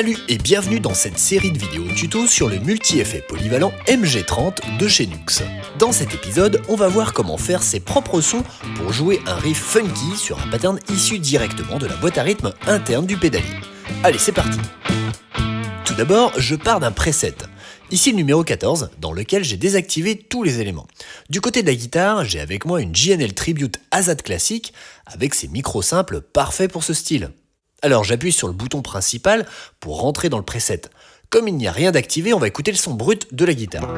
Salut et bienvenue dans cette série de vidéos tuto sur le multi-effet polyvalent MG30 de chez Nux. Dans cet épisode, on va voir comment faire ses propres sons pour jouer un riff funky sur un pattern issu directement de la boîte à rythme interne du pédalier. Allez, c'est parti Tout d'abord, je pars d'un preset. Ici le numéro 14, dans lequel j'ai désactivé tous les éléments. Du côté de la guitare, j'ai avec moi une JNL Tribute Azad classique, avec ses micros simples parfaits pour ce style. Alors j'appuie sur le bouton principal pour rentrer dans le preset. Comme il n'y a rien d'activé, on va écouter le son brut de la guitare.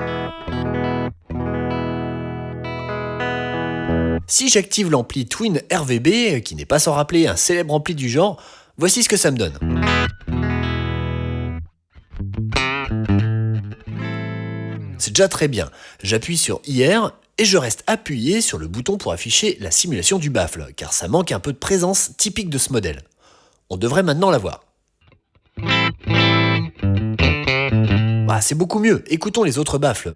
Si j'active l'ampli Twin RVB, qui n'est pas sans rappeler un célèbre ampli du genre, voici ce que ça me donne. C'est déjà très bien. J'appuie sur IR et je reste appuyé sur le bouton pour afficher la simulation du baffle, car ça manque un peu de présence typique de ce modèle. On devrait maintenant la voir. Ah, c'est beaucoup mieux, écoutons les autres baffles.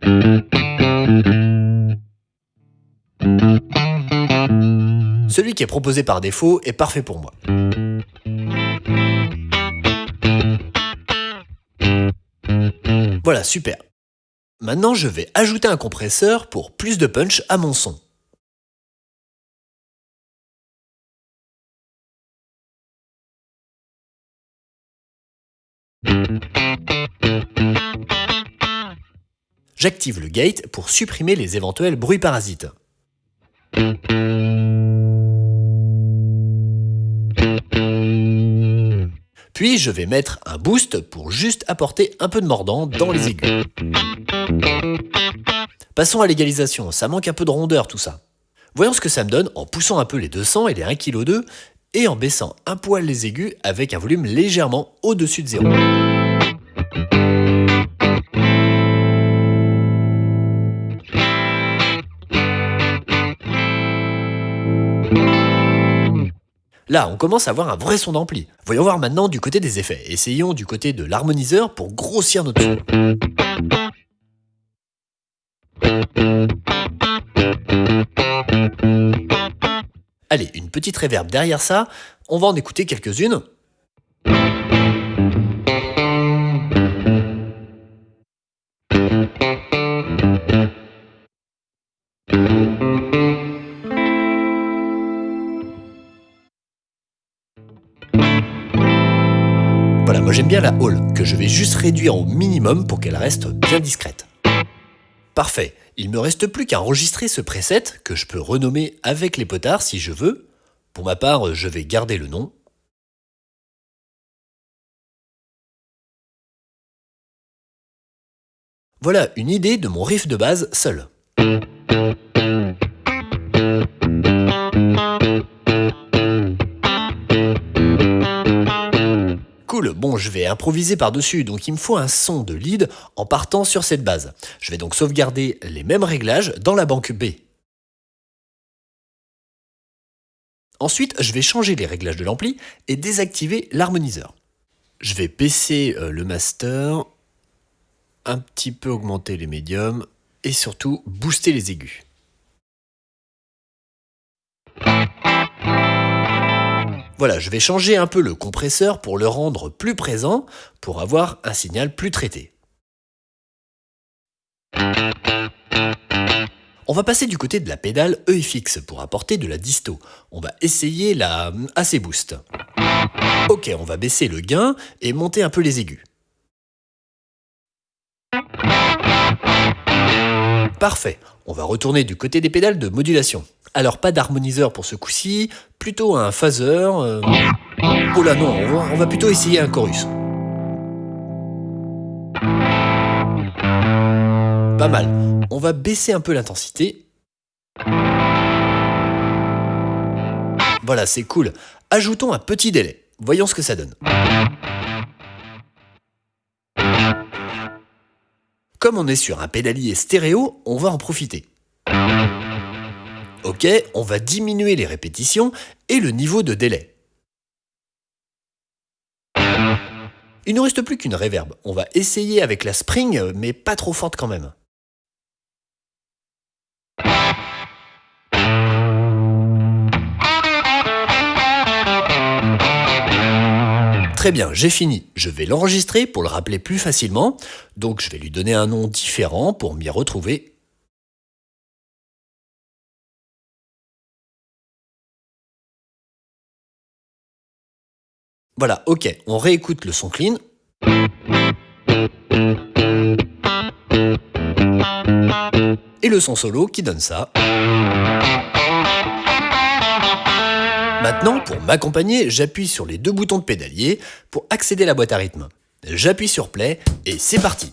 Celui qui est proposé par défaut est parfait pour moi. Voilà, super. Maintenant, je vais ajouter un compresseur pour plus de punch à mon son. J'active le gate pour supprimer les éventuels bruits parasites. Puis je vais mettre un boost pour juste apporter un peu de mordant dans les aigus. Passons à l'égalisation, ça manque un peu de rondeur tout ça. Voyons ce que ça me donne en poussant un peu les 200 et les 1,2 kg et en baissant un poil les aigus avec un volume légèrement au-dessus de zéro. On commence à avoir un vrai son d'ampli. Voyons voir maintenant du côté des effets. Essayons du côté de l'harmoniseur pour grossir notre son. Allez, une petite réverb derrière ça, on va en écouter quelques-unes. J'aime bien la hall, que je vais juste réduire au minimum pour qu'elle reste bien discrète. Parfait, il me reste plus qu'à enregistrer ce preset, que je peux renommer avec les potards si je veux. Pour ma part, je vais garder le nom. Voilà une idée de mon riff de base seul. Je vais improviser par-dessus, donc il me faut un son de lead en partant sur cette base. Je vais donc sauvegarder les mêmes réglages dans la banque B. Ensuite, je vais changer les réglages de l'ampli et désactiver l'harmoniseur. Je vais baisser euh, le master, un petit peu augmenter les médiums et surtout booster les aigus. Voilà, je vais changer un peu le compresseur pour le rendre plus présent, pour avoir un signal plus traité. On va passer du côté de la pédale EFX pour apporter de la disto. On va essayer la AC Boost. Ok, on va baisser le gain et monter un peu les aigus. Parfait, on va retourner du côté des pédales de modulation. Alors pas d'harmoniseur pour ce coup-ci, plutôt un phaser. Euh. Oh là non, on va, plutôt essayer un chorus. Pas mal. On va baisser un peu l'intensité. Voilà, c'est cool. Ajoutons un petit délai. Voyons ce que ça donne. Comme on est sur un pédalier stéréo, on va en profiter. Ok, on va diminuer les répétitions et le niveau de délai. Il ne reste plus qu'une réverb. On va essayer avec la spring, mais pas trop forte quand même. Très bien, j'ai fini. Je vais l'enregistrer pour le rappeler plus facilement. Donc je vais lui donner un nom différent pour m'y retrouver. Voilà, ok, on réécoute le son clean. Et le son solo qui donne ça. Maintenant, pour m'accompagner, j'appuie sur les deux boutons de pédalier pour accéder à la boîte à rythme. J'appuie sur play et c'est parti